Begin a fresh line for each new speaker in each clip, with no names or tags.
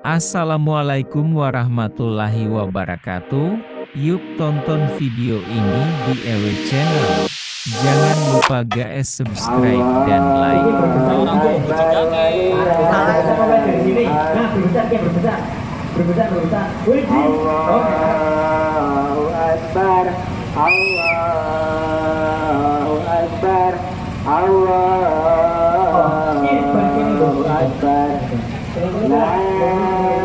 Assalamualaikum warahmatullahi wabarakatuh. Yuk tonton video ini di EW Channel. Jangan lupa guys subscribe dan like
Akbar Allahu Akbar La ilaha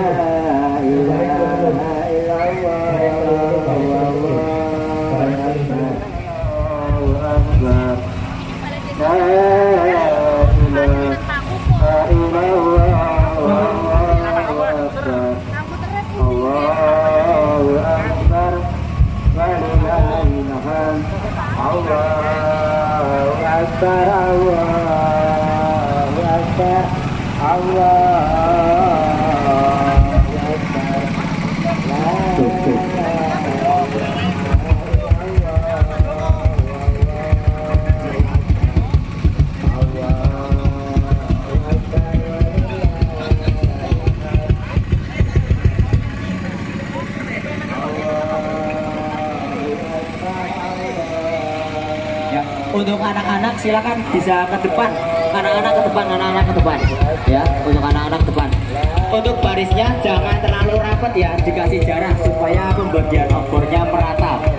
illallah Allahu Akbar La ilaha illallah Allahu Akbar Allahu Akbar Walillahil hamd Allahu Akbar Allahu Akbar Allahu Akbar
Ya, untuk anak-anak silakan bisa ke depan. Anak-anak ke depan, anak-anak ke depan. Ya, untuk anak-anak ke depan. Untuk barisnya jangan terlalu rapat ya, dikasih jarak supaya pembagian obornya merata.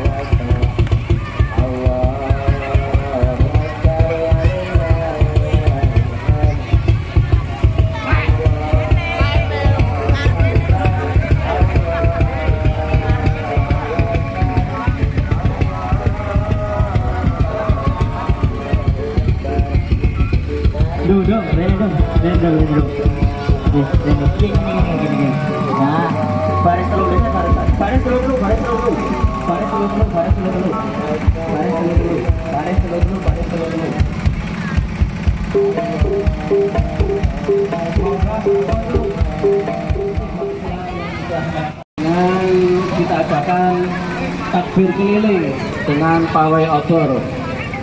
Dengan kita adakan takbir keliling dengan pawai obor.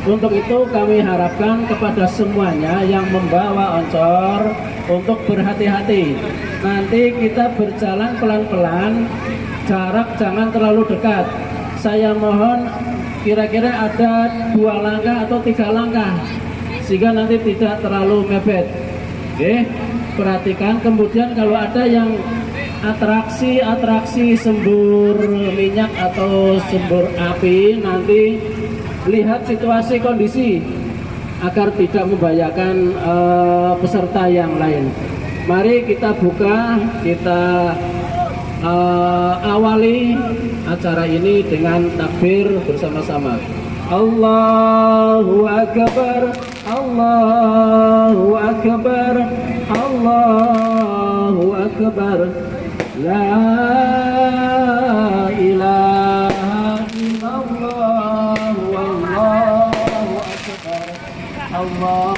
Untuk itu kami harapkan kepada semuanya yang membawa oncor untuk berhati-hati. Nanti kita berjalan pelan-pelan, jarak jangan terlalu dekat. Saya mohon kira-kira ada dua langkah atau tiga langkah, sehingga nanti tidak terlalu mepet. Oke, perhatikan. Kemudian kalau ada yang atraksi-atraksi sembur minyak atau sembur api nanti lihat situasi kondisi agar tidak membahayakan eh, peserta yang lain. Mari kita buka, kita eh, awali acara ini dengan takbir bersama-sama. Allahu Akbar, Allahu Akbar, Allahu Akbar. La ilaha illallah wallahu akbar Allahu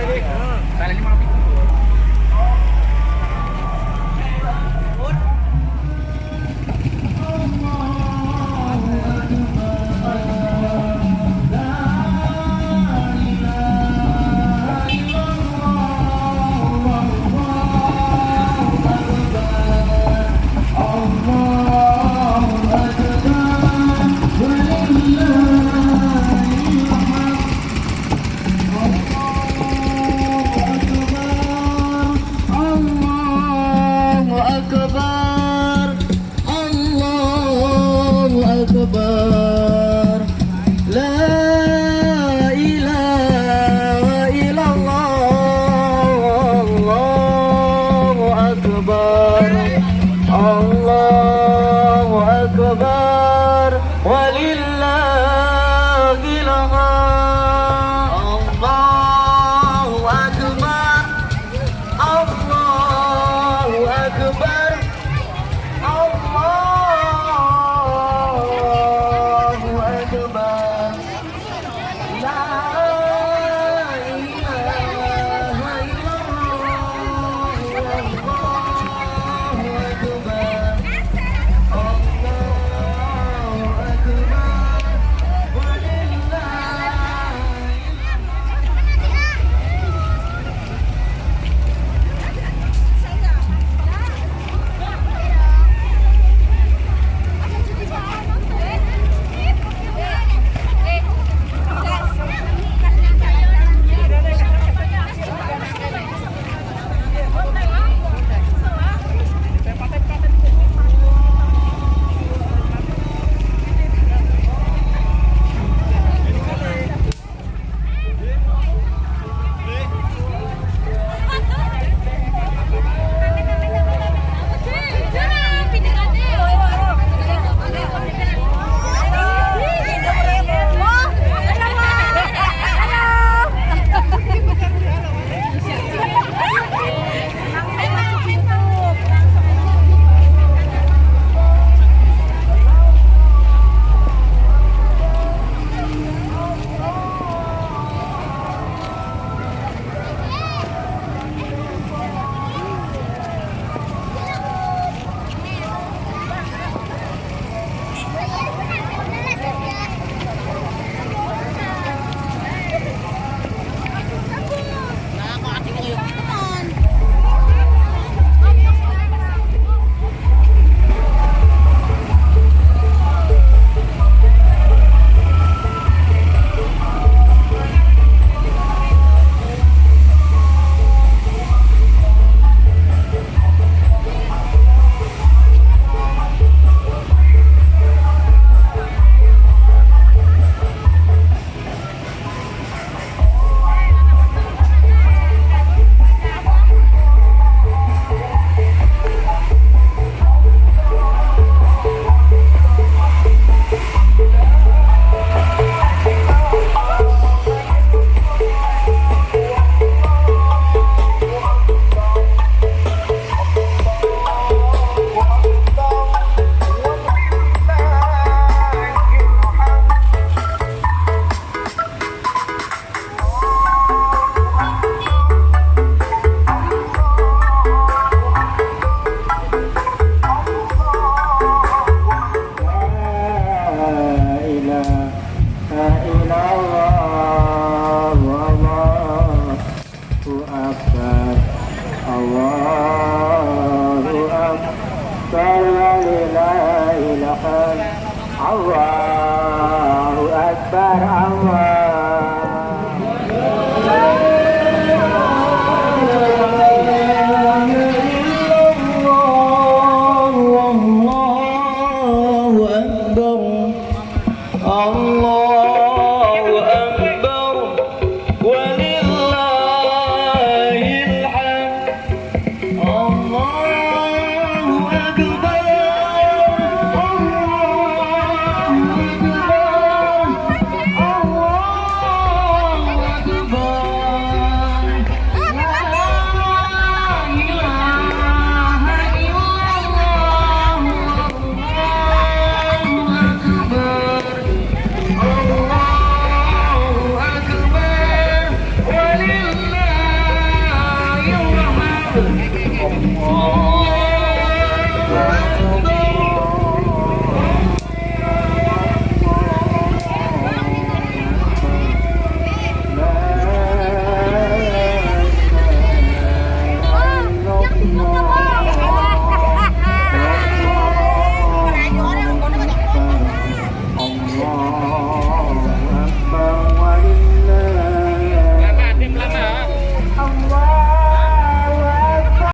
Allahu Allahu